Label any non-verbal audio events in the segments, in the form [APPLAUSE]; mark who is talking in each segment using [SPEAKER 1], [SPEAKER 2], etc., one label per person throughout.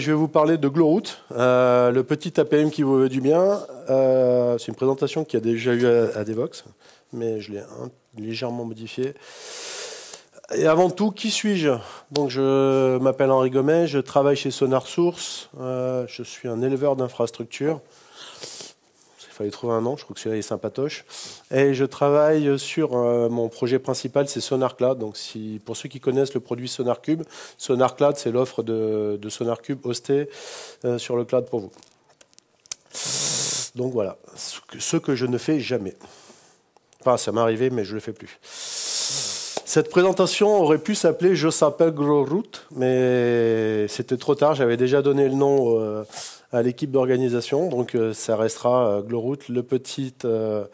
[SPEAKER 1] je vais vous parler de Glowroot, euh, le petit APM qui vous veut du bien. Euh, c'est une présentation qui a déjà eu à, Devox, mais je l'ai légèrement modifiée. Et avant tout, qui suis-je? Donc, je m'appelle Henri Gomet, je travaille chez Sonar Source, euh, je suis un éleveur d'infrastructures fallait trouver un nom, je crois que celui-là est sympatoche. Et je travaille sur euh, mon projet principal, c'est Sonar Cloud. Donc si, pour ceux qui connaissent le produit Sonar Cube, Sonar Cloud, c'est l'offre de, de, Sonar Cube hostée euh, sur le cloud pour vous. Donc voilà, ce que, je ne fais jamais. Enfin, ça m'est arrivé, mais je ne le fais plus. Cette présentation aurait pu s'appeler Je s'appelle Growroot, mais c'était trop tard. J'avais déjà donné le nom euh, à l'équipe d'organisation. Donc euh, ça restera euh, Gloroot, le petit, euh,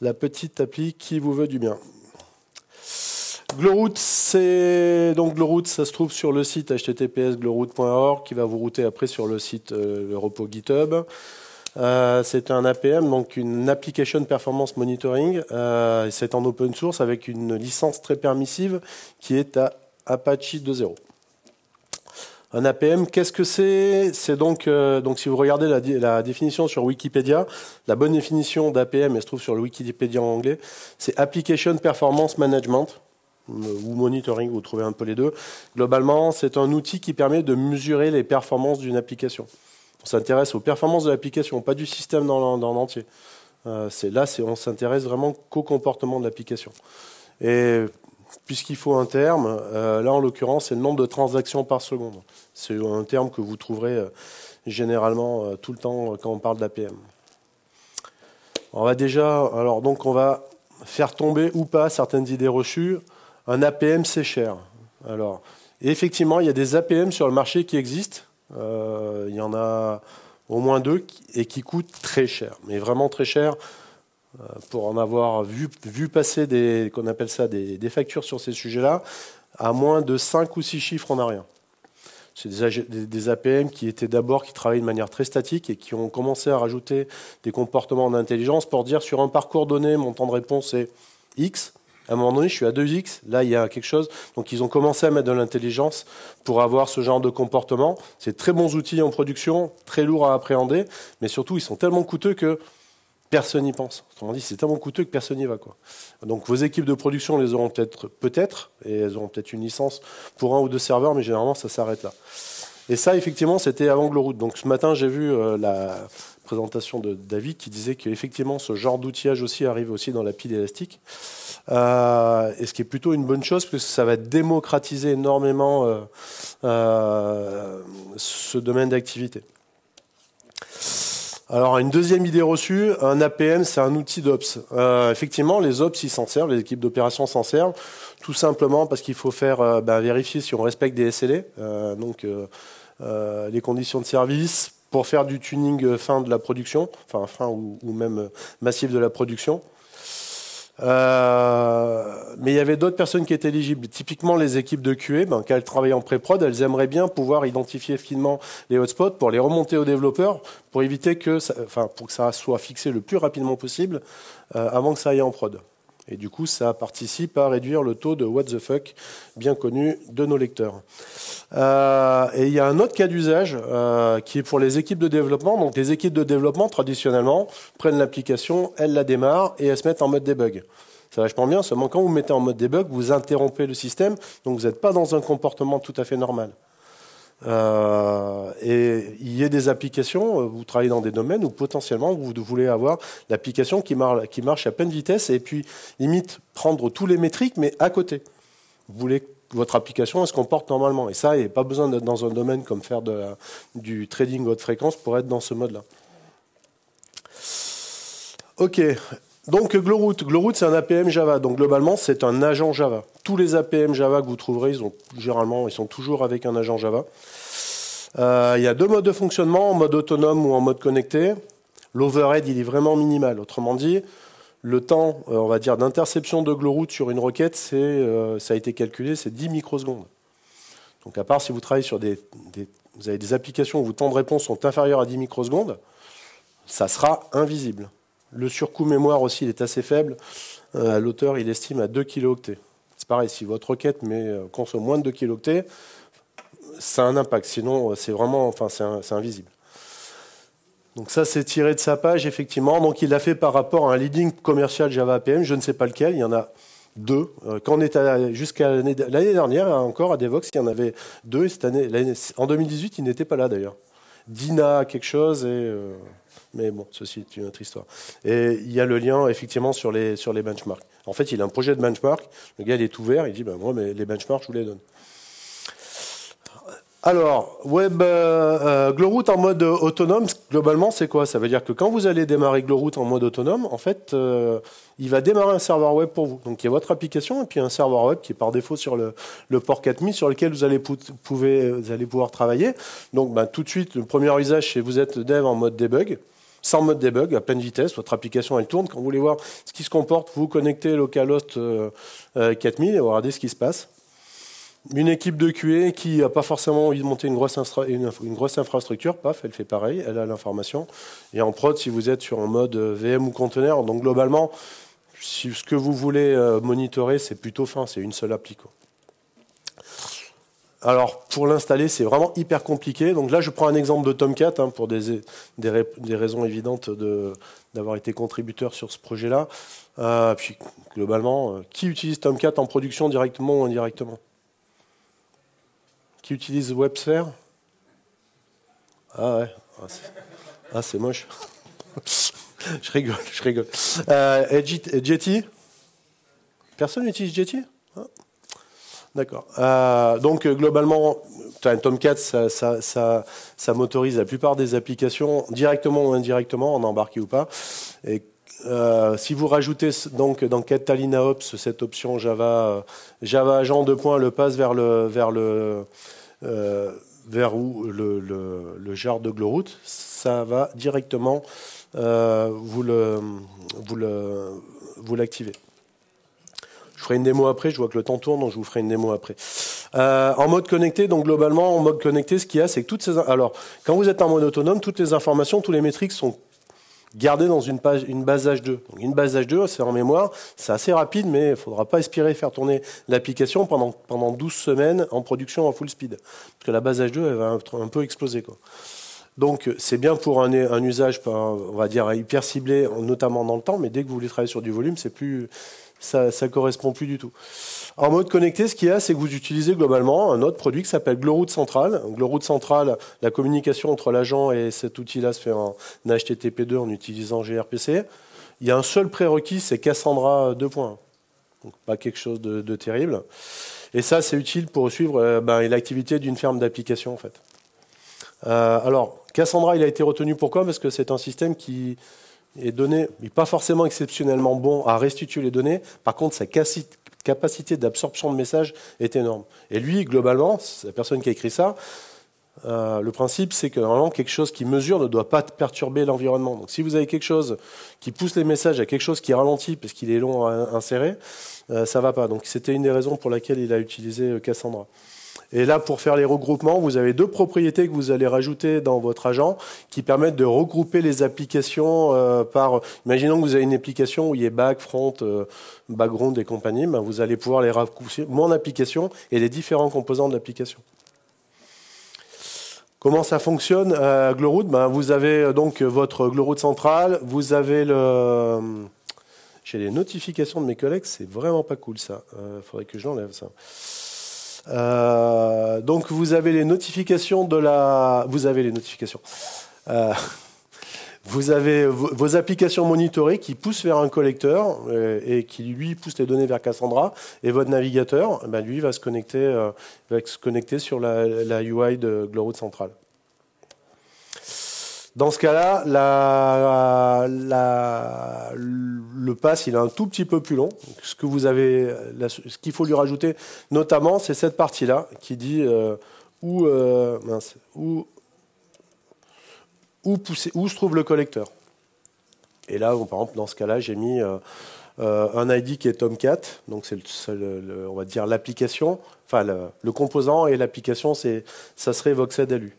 [SPEAKER 1] la petite appli qui vous veut du bien. Gloroot, c'est donc Gloroot, ça se trouve sur le site https gloroot.org qui va vous router après sur le site le repos GitHub. c'est un APM, donc une Application Performance Monitoring. c'est en open source avec une licence très permissive qui est à Apache 2.0. Un APM, qu'est-ce que c'est? C'est donc, euh, donc si vous regardez la, définition sur Wikipédia, la bonne définition d'APM, elle se trouve sur le Wikipédia en anglais, c'est Application Performance Management euh, ou monitoring, vous trouvez un peu les deux. Globalement, c'est un outil qui permet de mesurer les performances d'une application. On s'intéresse aux performances de l'application, pas du système dans l'entier. Euh, là, on s'intéresse vraiment qu'au comportement de l'application. Et puisqu'il faut un terme, euh, là en l'occurrence c'est le nombre de transactions par seconde. C'est un terme que vous trouverez euh, généralement euh, tout le temps quand on parle d'APM. On va déjà, alors donc on va faire tomber ou pas certaines idées reçues. Un APM c'est cher. Alors effectivement il y a des APM sur le marché qui existent. il y en a au moins deux et qui coûtent très cher, mais vraiment très cher. Euh, pour en avoir vu, passer des, qu'on appelle ça des, factures sur ces sujets-là, à moins de 5 ou 6 chiffres, on n'a rien. C'est des, des, APM qui étaient d'abord, qui travaillaient de manière très statique et qui ont commencé à rajouter des comportements d'intelligence pour dire sur un parcours donné, mon temps de réponse est X. À un moment donné, je suis à 2X, là il y a quelque chose. Donc ils ont commencé à mettre de l'intelligence pour avoir ce genre de comportement. C'est très bons outils en production, très lourds à appréhender, mais surtout ils sont tellement coûteux que personne n'y pense. Autrement dit, c'est tellement coûteux que personne n'y va. Donc vos équipes de production les auront peut-être, et elles auront peut-être une licence pour un ou deux serveurs, mais généralement ça s'arrête là. Et ça, effectivement, c'était avant Gloroot. Donc ce matin, j'ai vu euh, la présentation de David qui disait qu'effectivement, ce genre d'outillage aussi arrive aussi dans la pile élastique. Euh, et ce qui est plutôt une bonne chose, parce que ça va démocratiser énormément euh, ce domaine d'activité. Alors, une deuxième idée reçue, un APM, c'est un outil d'Ops. Euh, effectivement, les Ops, ils s'en servent, les équipes d'opération s'en servent, tout simplement parce qu'il faut faire euh, ben, vérifier si on respecte des SLA, euh, donc les conditions de service, pour faire du tuning fin de la production, enfin fin ou même massif de la production. Euh, mais il y avait d'autres personnes qui étaient éligibles. Typiquement, les équipes de QA, ben, quand elles travaillent en pré-prod, elles aimeraient bien pouvoir identifier finement les hotspots pour les remonter aux développeurs, pour éviter que, ça, enfin, pour que ça soit fixé le plus rapidement possible euh, avant que ça aille en prod. Et du coup, ça participe à réduire le taux de what the fuck bien connu de nos lecteurs. Euh, et il y a un autre cas d'usage euh, qui est pour les équipes de développement. Donc les équipes de développement, traditionnellement, prennent l'application, elles la démarrent et elles se mettent en mode debug. Ça vachement bien, seulement quand vous mettez en mode debug, vous interrompez le système, donc vous n'êtes pas dans un comportement tout à fait normal. Euh, y a des applications, euh, vous travaillez dans des domaines où potentiellement vous voulez avoir l'application qui, marche à pleine vitesse et puis limite prendre tous les métriques mais à côté. Vous voulez que votre application se comporte normalement. Et ça, il n'y a pas besoin d'être dans un domaine comme faire du trading haute fréquence pour être dans ce mode-là. Ok, donc Glowroot, Glowroot c'est un APM Java. Donc globalement c'est un agent Java. Tous les APM Java que vous trouverez, ils ont généralement ils sont toujours avec un agent Java. Euh, il y a deux modes de fonctionnement, en mode autonome ou en mode connecté. L'overhead il est vraiment minimal. Autrement dit, le temps, euh, on va dire, d'interception de Glowroot sur une requête, euh, ça a été calculé, c'est 10 microsecondes. Donc à part si vous travaillez sur des, vous avez des applications où vos temps de réponse sont inférieurs à 10 microsecondes, ça sera invisible. Le surcoût mémoire aussi, il est assez faible. L'auteur, il estime à 2 kilooctets. C'est pareil, si votre requête consomme moins de 2 kilooctets, ça a un impact. Sinon, c'est vraiment, enfin, c'est invisible. Donc ça, c'est tiré de sa page, effectivement. Donc il l'a fait par rapport à un leading commercial Java APM. Je ne sais pas lequel. Il y en a deux. Euh, quand on était jusqu'à l'année dernière, encore à Devox, il y en avait deux. cette année, en 2018, il n'était pas là d'ailleurs. Dina quelque chose et euh, mais bon, ceci est une autre histoire. Et il y a le lien effectivement sur les sur les benchmarks. En fait, il a un projet de benchmark. Le gars, il est ouvert. Il dit, ben moi, mais les benchmarks, je vous les donne. Alors, Web euh, euh en mode autonome, globalement, c'est quoi? Ça veut dire que quand vous allez démarrer Glowroot en mode autonome, en fait, euh, il va démarrer un serveur web pour vous. Donc, il y a votre application et puis un serveur web qui est par défaut sur le, port 4000 sur lequel vous allez, allez pouvoir travailler. Donc, ben, tout de suite, le premier usage, c'est vous êtes dev en mode debug sans mode debug, à pleine vitesse. Votre application, elle tourne. Quand vous voulez voir ce qui se comporte, vous connectez localhost 4000 euh, et vous regardez ce qui se passe une équipe de QA qui n'a pas forcément envie de monter une grosse, infrastructure, paf, elle fait pareil, elle a l'information. Et en prod, si vous êtes sur un mode VM ou conteneur, donc globalement, si ce que vous voulez euh, monitorer, c'est plutôt fin, c'est une seule appli. Alors, pour l'installer, c'est vraiment hyper compliqué. Donc là, je prends un exemple de Tomcat hein, pour des, raisons évidentes d'avoir été contributeur sur ce projet-là. Euh, puis, globalement, euh, qui utilise Tomcat en production directement ou indirectement? Qui utilise WebSphere Ah ouais. Ah, c'est ah, moche. [LAUGHS] je rigole, je rigole. Euh, Jetty? Personne n'utilise Jetty? Ah. D'accord. Euh, donc globalement, un Tomcat, ça, ça, ça, motorise la plupart des applications, directement ou indirectement, en embarqué ou pas. Et euh, si vous rajoutez donc dans Catalina Ops cette option Java, Java agent de points, le passe vers le, vers le, euh, vers où le, le, jar de Glowroot, ça va directement euh, vous le, vous l'activer. Je ferai une démo après, je vois que le temps tourne, donc je vous ferai une démo après. Euh, en mode connecté, donc globalement, en mode connecté, ce qu'il y a, c'est que toutes ces... Alors, quand vous êtes en mode autonome, toutes les informations, tous les métriques sont garder dans une, page, une base H2. une base H2, c'est en mémoire, c'est assez rapide, mais il ne faudra pas aspirer faire tourner l'application pendant, pendant 12 semaines en production en full speed. Parce que la base H2, elle va un, peu exploser. Quoi. Donc c'est bien pour un, un, usage, on va dire, hyper ciblé, notamment dans le temps, mais dès que vous voulez travailler sur du volume, c'est plus, ça ne correspond plus du tout. En mode connecté, ce qu'il y a, c'est que vous utilisez globalement un autre produit qui s'appelle Glowroot Central. Glowroot Central, la communication entre l'agent et cet outil-là se fait en HTTP2 en utilisant gRPC. Il y a un seul prérequis, c'est Cassandra 2.1. Donc pas quelque chose de, terrible. Et ça, c'est utile pour suivre euh, ben, l'activité d'une ferme d'application, en fait. Euh, alors, Cassandra, il a été retenu pourquoi? Parce que c'est un système qui est donné, mais pas forcément exceptionnellement bon à restituer les données. Par contre, sa capacité d'absorption de messages est énorme. Et lui, globalement, la personne qui a écrit ça, euh, le principe, c'est que normalement, quelque chose qui mesure ne doit pas perturber l'environnement. Donc, si vous avez quelque chose qui pousse les messages à quelque chose qui ralentit parce qu'il est long à insérer, euh, ça va pas. Donc, c'était une des raisons pour laquelle il a utilisé euh, Cassandra. Et là, pour faire les regroupements, vous avez deux propriétés que vous allez rajouter dans votre agent qui permettent de regrouper les applications euh, par. Imaginons que vous avez une application où il y a back, front, euh, background et compagnie. Ben, vous allez pouvoir les raccourcir, mon application et les différents composants de l'application. Comment ça fonctionne euh, Glowroot ben, Vous avez donc votre Glowroot central, vous avez le. J'ai les notifications de mes collègues, c'est vraiment pas cool ça. Il faudrait que je l'enlève ça. Euh, donc vous avez les notifications de la, vous avez les notifications. Euh, vous avez vos applications monitorées qui poussent vers un collecteur euh, et qui lui pousse les données vers Cassandra et votre navigateur, ben, lui va se connecter, va se connecter sur la, UI de Glowroot Central. Dans ce cas-là, le pass, il est un tout petit peu plus long. Ce que vous avez, ce qu'il faut lui rajouter, notamment, c'est cette partie-là qui dit euh, où, euh, où, où, où se trouve le collecteur. Et là, par exemple, dans ce cas-là, j'ai mis euh, un ID qui est Tomcat, donc c'est, on va dire l'application, enfin le, composant et l'application, c'est, ça serait Voxed LU.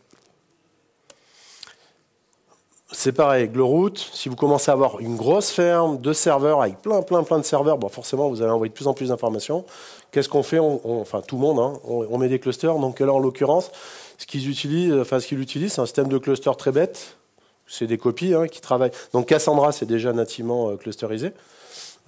[SPEAKER 1] C'est pareil, Glowroot, si vous commencez à avoir une grosse ferme de serveurs avec plein, plein, plein de serveurs, bon, forcément, vous allez envoyer de plus en plus d'informations. Qu'est-ce qu'on fait? Enfin, tout le monde, hein, on, met des clusters. Donc là, en l'occurrence, ce qu'ils utilisent, enfin, ce qu'ils utilisent, c'est un système de cluster très bête. C'est des copies hein, qui travaillent. Donc Cassandra, c'est déjà nativement euh, clusterisé.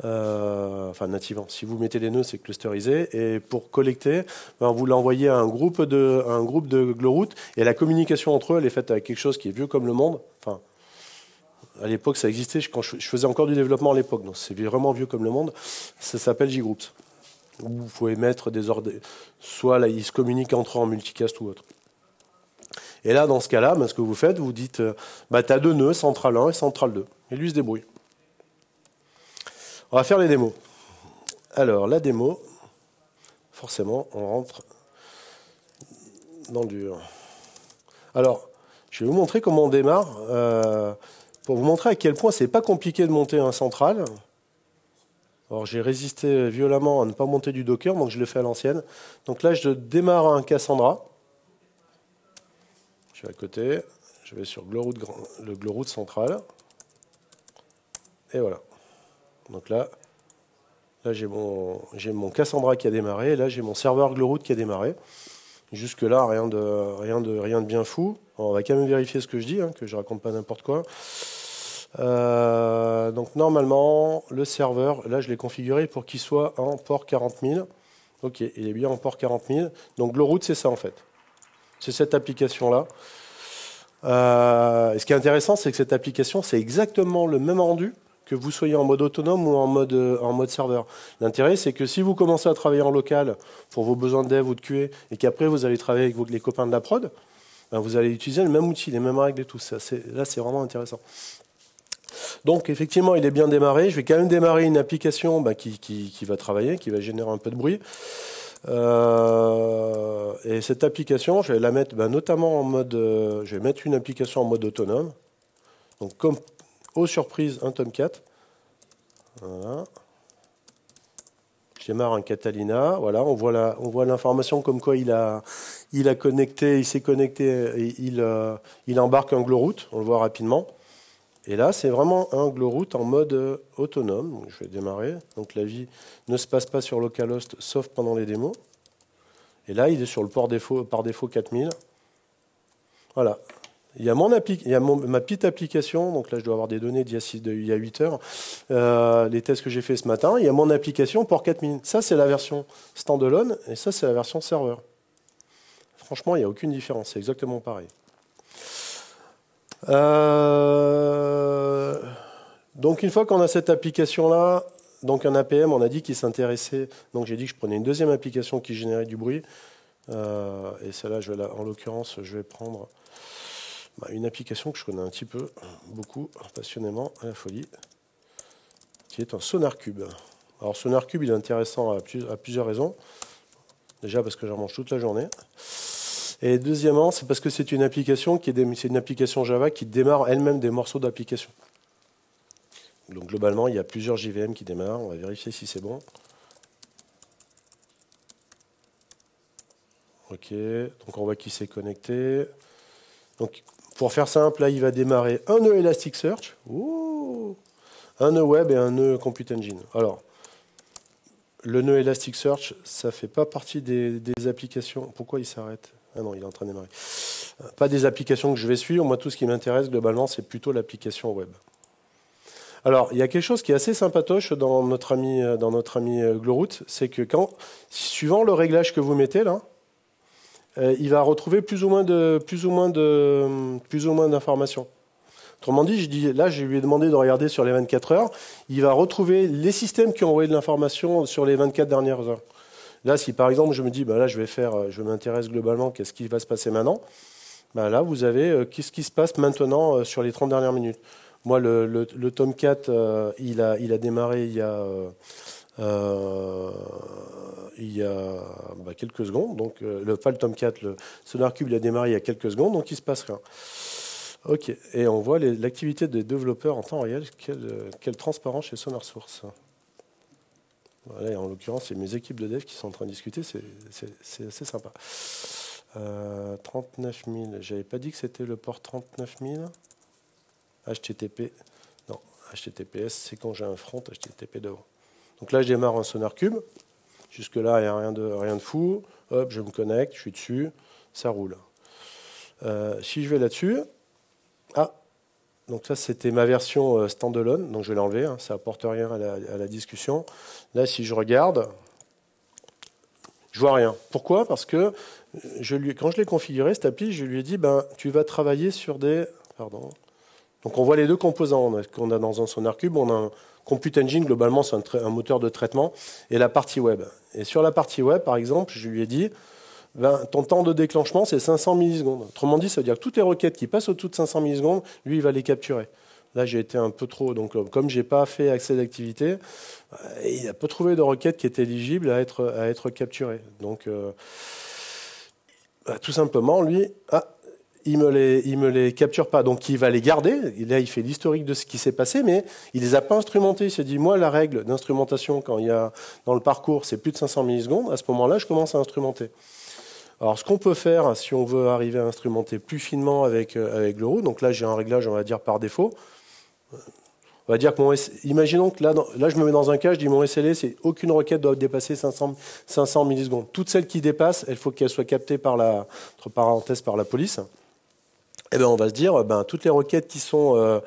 [SPEAKER 1] Euh, enfin, nativement. Si vous mettez des nœuds, c'est clusterisé. Et pour collecter, ben, vous l'envoyez à un groupe de, un groupe de Glowroot. Et la communication entre eux, elle est faite avec quelque chose qui est vieux comme le monde. Enfin, à l'époque, ça existait. Quand je, faisais encore du développement à l'époque, donc c'est vraiment vieux comme le monde. Ça s'appelle JGroups. Vous pouvez mettre des ordres, soit là, ils se communiquent entre eux en multicast ou autre. Et là, dans ce cas-là, ben, ce que vous faites, vous dites, euh, bah, tu as deux nœuds, central 1 et central 2. Et lui se débrouille. On va faire les démos. Alors, la démo, forcément, on rentre dans le dur. Alors, je vais vous montrer comment on démarre. Euh, pour vous montrer à quel point c'est pas compliqué de monter un central. Alors j'ai résisté violemment à ne pas monter du Docker, donc je le fais à l'ancienne. Donc là, je démarre un Cassandra. Je suis à côté. Je vais sur le Glowroot central. Et voilà. Donc là, là j'ai mon, Cassandra qui a démarré. Là, j'ai mon serveur Glowroot qui a démarré. Jusque-là, rien de, rien, de, rien de bien fou. on va quand même vérifier ce que je dis, hein, que je raconte pas n'importe quoi. Euh, donc normalement, le serveur, là je l'ai configuré pour qu'il soit en port 40 000. Ok, il est bien en port 40 000. Donc Glowroot, c'est ça en fait. C'est cette application-là. Euh, ce qui est intéressant, c'est que cette application, c'est exactement le même rendu que vous soyez en mode autonome ou en mode, en mode serveur. L'intérêt, c'est que si vous commencez à travailler en local pour vos besoins de dev ou de QA, et qu'après vous allez travailler avec les copains de la prod, ben, vous allez utiliser le même outil, les mêmes règles et tout. Ça, là, c'est vraiment intéressant. Donc effectivement, il est bien démarré. Je vais quand même démarrer une application bah, qui, va travailler, qui va générer un peu de bruit. Euh, et cette application, je vais la mettre bah, notamment en mode... Euh, je vais mettre une application en mode autonome. Donc comme aux surprises, un Tomcat. Voilà. Je démarre un Catalina. Voilà, on voit l'information comme quoi il a, il a connecté, il s'est connecté, et il, euh, il embarque un Glowroot. On le voit rapidement. Et là, c'est vraiment un Glowroot en mode euh, autonome. je vais démarrer. Donc la vie ne se passe pas sur localhost, sauf pendant les démos. Et là, il est sur le port défaut, par défaut 4000. Voilà. Il y a, mon il y a ma petite application, donc là je dois avoir des données d'il y, a 8 heures, euh, les tests que j'ai fait ce matin. Il y a mon application port 4000. Ça, c'est la version standalone et ça, c'est la version serveur. Franchement, il n'y a aucune différence. C'est exactement pareil. Euh, donc une fois qu'on a cette application-là, donc un APM, on a dit qu'il s'intéressait. Donc j'ai dit que je prenais une deuxième application qui générait du bruit. Euh, et celle-là, en l'occurrence, je vais prendre bah, une application que je connais un petit peu, beaucoup, passionnément, à la folie, qui est un SonarCube. Alors SonarCube, il est intéressant à, à plusieurs raisons. Déjà parce que j'en mange toute la journée. Et deuxièmement, c'est parce que c'est une application qui est, une application Java qui démarre elle-même des morceaux d'application. Donc globalement, il y a plusieurs JVM qui démarrent. On va vérifier si c'est bon. Ok, donc on voit qu'il s'est connecté. Donc pour faire simple, là, il va démarrer un nœud Elasticsearch, un nœud web et un nœud Compute Engine. Alors, le nœud Elasticsearch, ça ne fait pas partie des applications. Pourquoi il s'arrête? Ah non, il est en train de démarrer. Euh, pas des applications que je vais suivre. Moi, tout ce qui m'intéresse globalement, c'est plutôt l'application web. Alors, il y a quelque chose qui est assez sympatoche dans notre ami, euh, dans notre ami euh, Glowroot, c'est que suivant le réglage que vous mettez là, il va retrouver plus ou moins de, plus ou moins de, plus ou moins d'informations. Autrement dit, je dis, là, je lui ai demandé de regarder sur les 24 heures. Il va retrouver les systèmes qui ont envoyé de l'information sur les 24 dernières heures. Là, si par exemple je me dis, bah, là je vais faire, euh, je m'intéresse globalement, qu'est-ce qui va se passer maintenant bah, Là, vous avez euh, qu'est-ce qui se passe maintenant euh, sur les 30 dernières minutes? Moi, le, le, Tomcat, il, a, il a démarré il y a, bah, quelques secondes. Donc, le, pas le Tomcat, le SonarCube, il a démarré il y a quelques secondes, donc il se passe rien. Ok, et on voit l'activité des développeurs en temps réel, quelle, quelle transparence chez En l'occurrence, c'est mes équipes de dev qui sont en train de discuter, c'est assez sympa. 39 000, j'avais pas dit que c'était le port 39 000 HTTP. Non, HTTPS, c'est quand j'ai un front HTTP devant. Donc là, je démarre un sonar cube. Jusque-là, il n'y a rien de, rien de fou. Hop, je me connecte, je suis dessus, ça roule. Euh, si je vais là-dessus, ah, donc ça c'était ma version euh, standalone, donc je vais l'enlever, hein, ça apporte rien à la, discussion. Là, si je regarde, je vois rien. Pourquoi? Parce que lui, quand je l'ai configuré, cette appli, je lui ai dit, ben, tu vas travailler sur des... Pardon. Donc on voit les deux composants qu'on a dans un Sonar Cube. On a un Compute Engine, globalement, c'est un, moteur de traitement, et la partie web. Et sur la partie web, par exemple, je lui ai dit, ben, ton temps de déclenchement, c'est 500 millisecondes. Autrement dit, ça veut dire que toutes les requêtes qui passent au-dessus de 500 millisecondes, lui, il va les capturer. Là, j'ai été un peu trop. Donc, euh, comme je n'ai pas fait accès d'activité, euh, il n'a pas trouvé de requêtes qui étaient éligibles à être, à être capturées. Donc, euh, bah, tout simplement, lui, ah, il me, les, me les capture pas. Donc, il va les garder. Là, il fait l'historique de ce qui s'est passé, mais il ne les a pas instrumentés. Il s'est dit, moi, la règle d'instrumentation, quand il y a dans le parcours, c'est plus de 500 millisecondes, à ce moment-là, je commence à instrumenter. Alors, ce qu'on peut faire, si on veut arriver à instrumenter plus finement avec, euh, avec le donc là, j'ai un réglage, on va dire, par défaut. On va dire que mon imaginons que là, là, je me mets dans un cas, je dis mon SLA, c'est aucune requête doit dépasser 500, 500 millisecondes. Toutes celles qui dépassent, il faut qu'elles soient captées par la, entre parenthèses, par la police. Eh bien, on va se dire, ben, toutes les requêtes qui sont euh,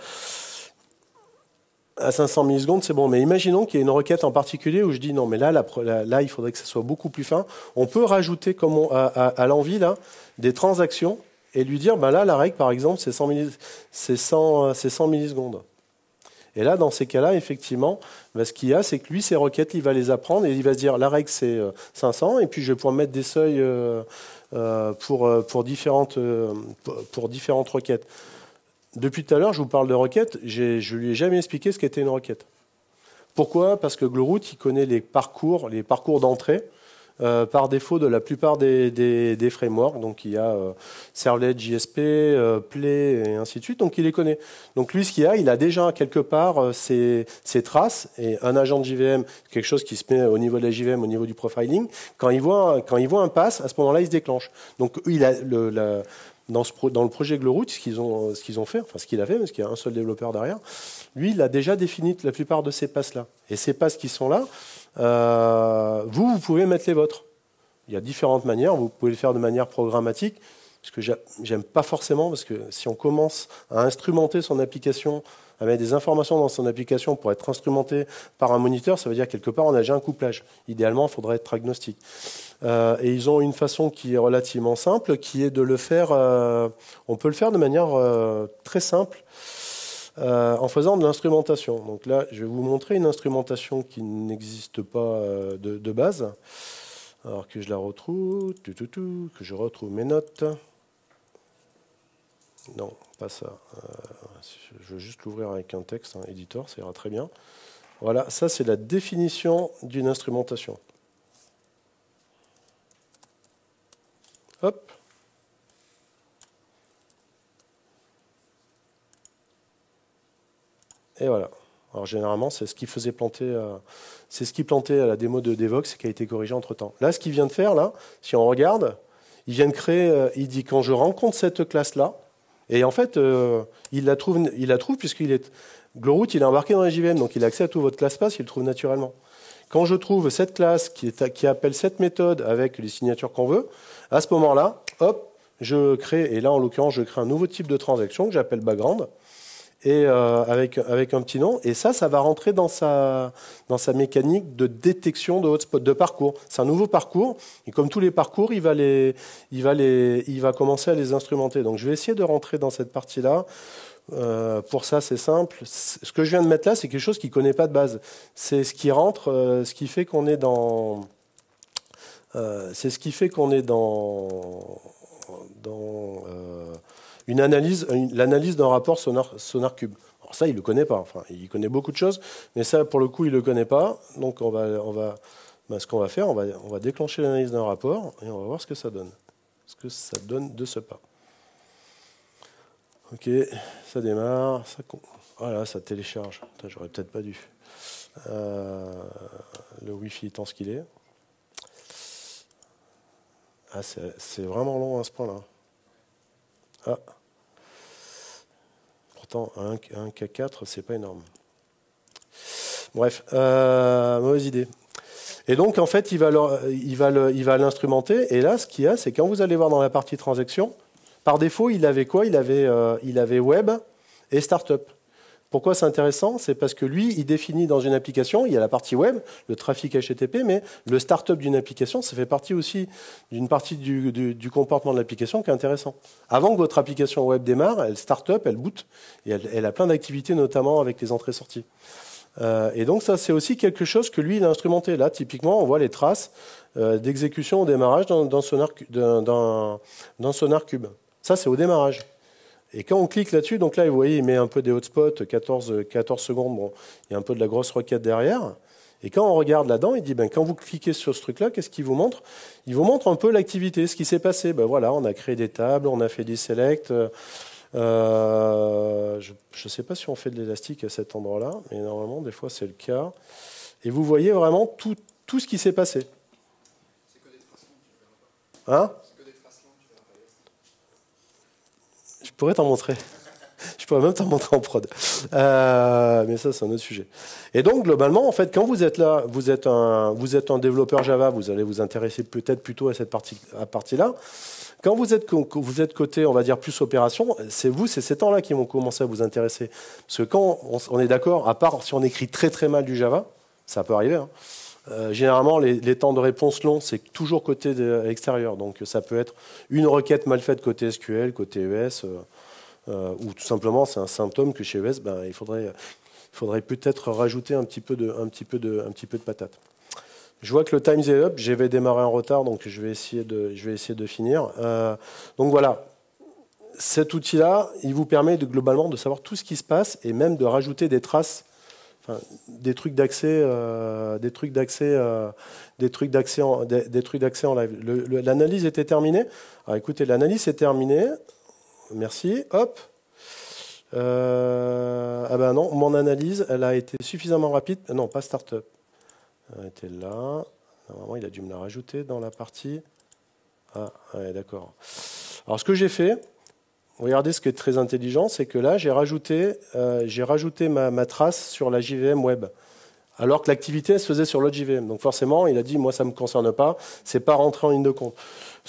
[SPEAKER 1] à 500 millisecondes, c'est bon. Mais imaginons qu'il y ait une requête en particulier où je dis non, mais là, là, il faudrait que ça soit beaucoup plus fin. On peut rajouter comme à, l'envie là des transactions et lui dire, ben là, la règle, par exemple, c'est 100, 100, 100 millisecondes. Et là, dans ces cas-là, effectivement, ben, ce qu'il y a, c'est que lui, ces requêtes, il va les apprendre et il va se dire, la règle, c'est 500, euh, et puis je vais pouvoir mettre des seuils euh, différentes, pour différentes requêtes. Depuis tout à l'heure, je vous parle de requêtes. Je ne lui ai jamais expliqué ce qu'était une requête. Pourquoi? Parce que Glowroot, il connaît les parcours, les parcours d'entrée euh, par défaut de la plupart des, frameworks. Donc il y a euh, Servlet, JSP, euh, Play et ainsi de suite. Donc il les connaît. Donc lui, ce qu'il a, il a déjà quelque part ses, traces et un agent de JVM, quelque chose qui se met au niveau de la JVM, au niveau du profiling. Quand il voit, quand il voit un pass, à ce moment-là, il se déclenche. Donc il a le, dans, le projet Glowroot, ce qu'ils ont, ce qu'ils ont fait, enfin ce qu'il a fait, parce qu'il y a un seul développeur derrière, lui, il a déjà défini la plupart de ces passes-là. Et ces passes qui sont là, euh, vous, vous pouvez mettre les vôtres. Il y a différentes manières. Vous pouvez le faire de manière programmatique, ce que j'aime pas forcément, parce que si on commence à instrumenter son application à mettre des informations dans son application pour être instrumenté par un moniteur, ça veut dire quelque part on a déjà un couplage. Idéalement, il faudrait être agnostique. Euh, et ils ont une façon qui est relativement simple, qui est de le faire. Euh, on peut le faire de manière euh, très simple. en faisant de l'instrumentation. Donc là, je vais vous montrer une instrumentation qui n'existe pas de, base. Alors que je la retrouve, que je retrouve mes notes. Non, pas ça. je veux juste l'ouvrir avec un texte, un éditeur, ça ira très bien. Voilà, ça c'est la définition d'une instrumentation. Hop. Et voilà. Alors généralement, c'est ce qui faisait planter, c'est ce qui plantait à la démo de Devox et qui a été corrigé entre temps. Là, ce qu'il vient de faire, si on regarde, il vient de créer, euh, il dit quand je rencontre cette classe-là, et en fait, euh, il la trouve, il la puisqu'il est Glowroot, il est embarqué dans la JVM, donc il a accès à tout votre classe pass, il le trouve naturellement. Quand je trouve cette classe qui, appelle cette méthode avec les signatures qu'on veut, à ce moment-là, hop, je crée, et là en l'occurrence, je crée un nouveau type de transaction que j'appelle background et euh, avec, un petit nom. Et ça, ça va rentrer dans sa, dans sa mécanique de détection de hotspot, de parcours. C'est un nouveau parcours. Et comme tous les parcours, il va, les, il, va les, il va commencer à les instrumenter. Donc je vais essayer de rentrer dans cette partie-là. Euh, pour ça, c'est simple. Ce que je viens de mettre là, c'est quelque chose qui ne connaît pas de base. C'est ce qui rentre, euh, ce qui fait qu'on est dans... c'est ce qui fait qu'on est dans... une analyse, l'analyse d'un rapport sonar, sonar cube. Alors ça, il ne le connaît pas. Enfin, il connaît beaucoup de choses, mais ça, pour le coup, il ne le connaît pas. Donc, on va, on va, ben, ce qu'on va faire, on va, on va déclencher l'analyse d'un rapport et on va voir ce que ça donne. Ce que ça donne de ce pas. Ok, ça démarre. Ça, voilà, ça télécharge. J'aurais peut-être pas dû. Euh, le Wi-Fi étant ce qu'il est. Ah, c'est vraiment long à ce point-là. Ah. pourtant, un, un K4, c'est pas énorme. Bref, euh, mauvaise idée. Et donc, en fait, il va l'instrumenter. Et là, ce qu'il y a, c'est quand vous allez voir dans la partie transaction, par défaut, il avait quoi? Il avait, euh, il avait web et startup. Pourquoi c'est intéressant? C'est parce que lui, il définit dans une application, il y a la partie web, le trafic HTTP, mais le startup d'une application, ça fait partie aussi d'une partie du, comportement de l'application qui est intéressant. Avant que votre application web démarre, elle startup, elle boot, et elle, a plein d'activités, notamment avec les entrées-sorties. Euh, et donc ça, c'est aussi quelque chose que lui, il a instrumenté. Là, typiquement, on voit les traces euh, d'exécution au démarrage dans, dans, Sonar, dans, dans SonarCube. Ça, c'est au démarrage. Et quand on clique là-dessus, donc là, vous voyez, il met un peu des hotspots, 14, 14 secondes, bon, il y a un peu de la grosse requête derrière. Et quand on regarde là-dedans, il dit, ben, quand vous cliquez sur ce truc-là, qu'est-ce qu'il vous montre? Il vous montre un peu l'activité, ce qui s'est passé. Ben, voilà, on a créé des tables, on a fait des selects. Euh, je ne sais pas si on fait de l'élastique à cet endroit-là, mais normalement, des fois, c'est le cas. Et vous voyez vraiment tout, tout ce qui s'est passé. Hein Je pourrais t'en montrer. Je pourrais même t'en montrer en prod. Euh, mais ça, c'est un autre sujet. Et donc, globalement, en fait, quand vous êtes là, vous êtes un, vous êtes un développeur Java, vous allez vous intéresser peut-être plutôt à cette partie, à partie-là. Quand vous êtes, vous êtes côté, on va dire, plus opération, c'est vous, c'est ces temps-là qui vont commencer à vous intéresser. Parce que quand on, est d'accord, à part si on écrit très très mal du Java, ça peut arriver, hein, euh, généralement, les, temps de réponse longs, c'est toujours côté extérieur. Donc, ça peut être une requête mal faite côté SQL, côté ES, euh, euh, ou tout simplement, c'est un symptôme que chez ES, ben, il faudrait, faudrait peut-être rajouter un petit, peu de, un, petit peu de, un petit peu de patate. Je vois que le time est up, j'avais démarré en retard, donc je vais essayer de, je vais essayer de finir. donc voilà, cet outil-là, il vous permet de, globalement de savoir tout ce qui se passe et même de rajouter des traces des trucs d'accès, euh, des trucs d'accès, euh, des trucs d'accès en, des, trucs d'accès live. l'analyse était terminée. Écoutez, l'analyse est terminée. Merci. Hop. Euh, ah ben non, mon analyse, elle a été suffisamment rapide. Non, pas startup. Elle était là. Normalement, il a dû me la rajouter dans la partie. Ah, d'accord. Alors, ce que j'ai fait, Regardez ce qui est très intelligent, c'est que là, j'ai rajouté, euh, ma, trace sur la JVM web, alors que l'activité se faisait sur l'autre JVM. Donc forcément, il a dit, moi, ça ne me concerne pas, c'est pas rentré en ligne de compte.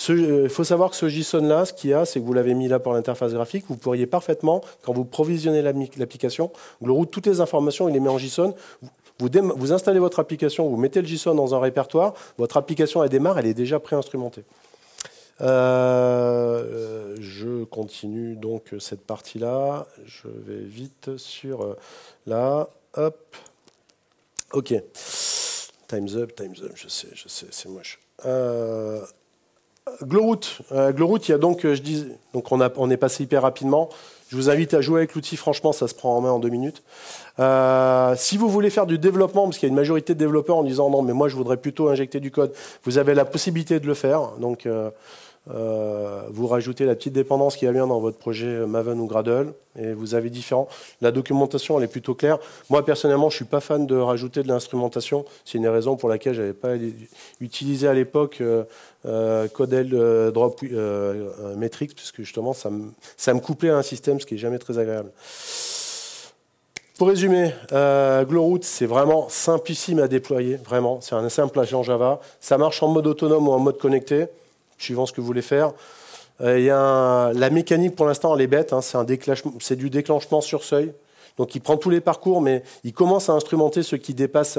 [SPEAKER 1] Il euh, faut savoir que ce JSON-là, ce qu'il y a, c'est que vous l'avez mis là pour l'interface graphique, vous pourriez parfaitement, quand vous provisionnez l'application, route toutes les informations, il les met en JSON, vous, vous, installez votre application, vous mettez le JSON dans un répertoire, votre application, elle démarre, elle est déjà préinstrumentée. Euh, je continue donc cette partie-là. Je vais vite sur euh, là. Hop. Ok. Time's up, time's up. Je sais, je sais, c'est moche. Euh, Glowroot. Euh, Glowroot, il y a donc, je dis, donc on, a, on est passé hyper rapidement. Je vous invite à jouer avec l'outil, franchement, ça se prend en main en deux minutes. Euh, si vous voulez faire du développement, parce qu'il y a une majorité de développeurs en disant non, mais moi je voudrais plutôt injecter du code, vous avez la possibilité de le faire. Donc, euh, euh, vous rajoutez la petite dépendance qui va bien dans votre projet Maven ou Gradle, et vous avez différents. La documentation, elle est plutôt claire. Moi, personnellement, je suis pas fan de rajouter de l'instrumentation. C'est une raison pour laquelle j'avais pas utilisé à l'époque euh, euh Codel euh, Drop Metrics, puisque justement, ça me, ça me couplait à un système, ce qui est jamais très agréable. Pour résumer, euh, Glowroot, c'est vraiment simplissime à déployer, vraiment. C'est un simple agent Java. Ça marche en mode autonome ou en mode connecté suivant ce que vous voulez faire. Euh, y a la mécanique, pour l'instant, elle est bête. Hein, c'est du déclenchement sur seuil. Donc il prend tous les parcours, mais il commence à instrumenter ce qui dépasse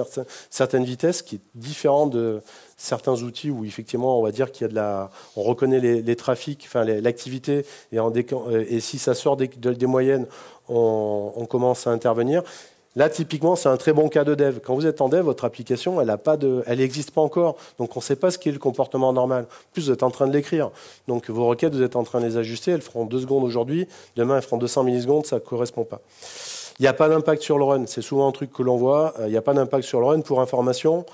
[SPEAKER 1] certaines vitesses, qui est différent de certains outils où effectivement on va dire qu'il y a de la, on reconnaît les, trafics, enfin l'activité, et, euh, et, si ça sort des, moyennes, on, commence à intervenir. Là, typiquement, c'est un très bon cas de dev. Quand vous êtes en dev, votre application, elle n'existe pas, encore. Donc, on ne sait pas ce qu'est le comportement normal. En plus, vous êtes en train de l'écrire. Donc, vos requêtes, vous êtes en train de les ajuster. Elles feront deux secondes aujourd'hui. Demain, elles feront 200 millisecondes. Ça ne correspond pas. Il n'y a pas d'impact sur le run. C'est souvent un truc que l'on voit. Euh, il n'y a pas d'impact sur le run. Pour information,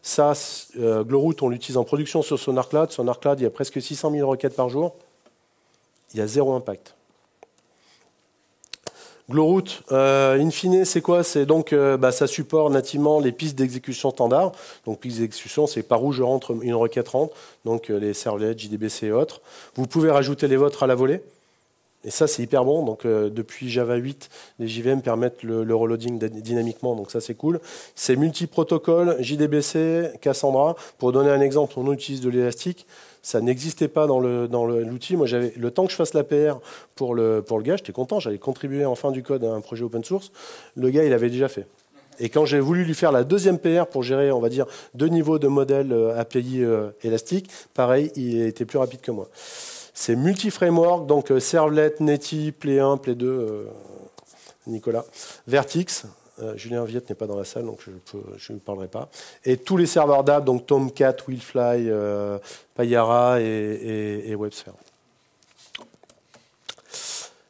[SPEAKER 1] ça, euh, Glowroot, on l'utilise en production sur SonarCloud. SonarCloud, il y a presque 600 000 requêtes par jour. Il y a zéro impact. Glowroot, euh, in fine, c'est quoi? C'est donc, euh, bah, ça supporte nativement les pistes d'exécution standard. Donc, pistes d'exécution, c'est par où je rentre une requête rentre, donc euh, les servlets, JDBC et autres. Vous pouvez rajouter les vôtres à la volée. Et ça, c'est hyper bon. Donc, depuis Java 8, les JVM permettent le, reloading dynamiquement. Donc, ça, c'est cool. C'est multi-protocole, JDBC, Cassandra. Pour donner un exemple, on utilise de l'élastique. Ça n'existait pas dans l'outil. Dans Moi, j'avais le temps que je fasse la PR pour le, pour le gars, j'étais content. J'allais contribuer en fin du code à un projet open source. Le gars, il avait déjà fait. Et quand j'ai voulu lui faire la deuxième PR pour gérer, on va dire, deux niveaux de modèle euh, API euh, élastique, pareil, il était plus rapide que moi. C'est multi-framework, donc euh, Servlet, Netty, Play 1, Play 2, euh, Nicolas. Vertix, euh, Julien Viette n'est pas dans la salle, donc je ne parlerai pas. Et tous les serveurs d'app, donc Tomcat, Willfly, Payara et, WebSphere.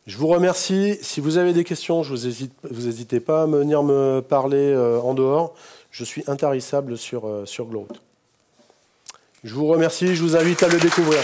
[SPEAKER 1] Je vous remercie. Si vous avez des questions, je vous hésite, vous n'hésitez pas à venir me parler en dehors. Je suis intarissable sur, sur Je vous remercie, je vous invite à le découvrir.